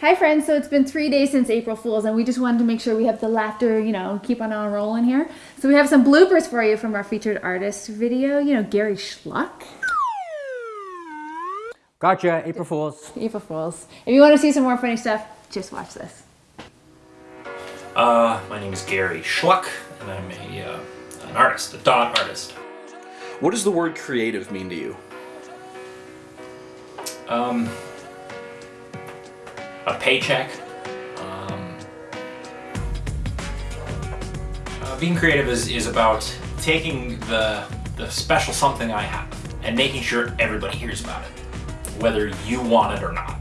Hi friends, so it's been three days since April Fool's and we just wanted to make sure we have the laughter, you know, keep on on rolling here. So we have some bloopers for you from our featured artist video, you know, Gary Schluck. Gotcha, April Fools. April Fools. If you want to see some more funny stuff, just watch this. Uh, my name is Gary Schluck, and I'm a, uh, an artist, a dot artist. What does the word creative mean to you? Um, a paycheck. Um, uh, being creative is, is about taking the, the special something I have and making sure everybody hears about it, whether you want it or not.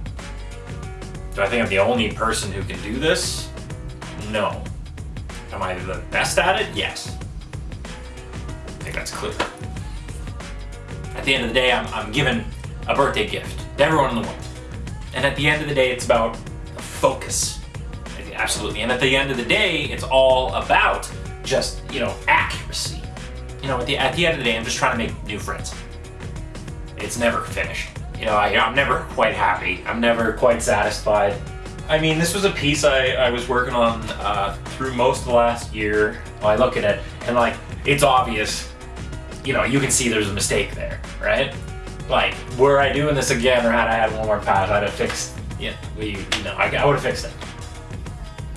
Do I think I'm the only person who can do this? No. Am I the best at it? Yes. I think that's clear. At the end of the day, I'm, I'm given a birthday gift to everyone in the world. And at the end of the day, it's about focus. Absolutely. And at the end of the day, it's all about just, you know, accuracy. You know, at the, at the end of the day, I'm just trying to make new friends. It's never finished. You know, I, I'm never quite happy. I'm never quite satisfied. I mean, this was a piece I, I was working on uh, through most of the last year. I look at it and like, it's obvious, you know, you can see there's a mistake there, right? Like, were I doing this again or had I had one more pass, I'd have fixed, yeah, we, you know, I, I would have fixed it.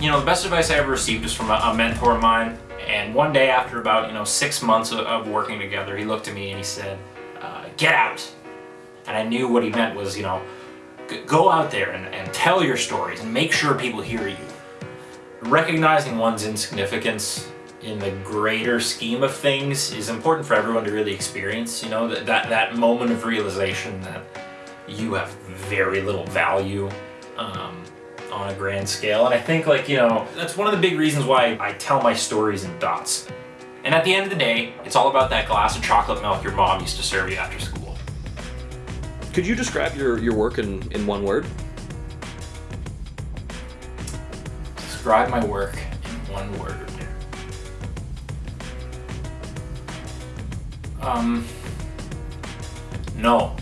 You know, the best advice I ever received was from a, a mentor of mine. And one day after about, you know, six months of, of working together, he looked at me and he said, uh, get out. And I knew what he meant was, you know, go out there and, and tell your stories and make sure people hear you. Recognizing one's insignificance in the greater scheme of things is important for everyone to really experience, you know, that, that, that moment of realization that you have very little value um, on a grand scale. And I think like, you know, that's one of the big reasons why I tell my stories in dots. And at the end of the day, it's all about that glass of chocolate milk your mom used to serve you after school. Could you describe your, your work in, in one word? Describe my work in one word. Um, no.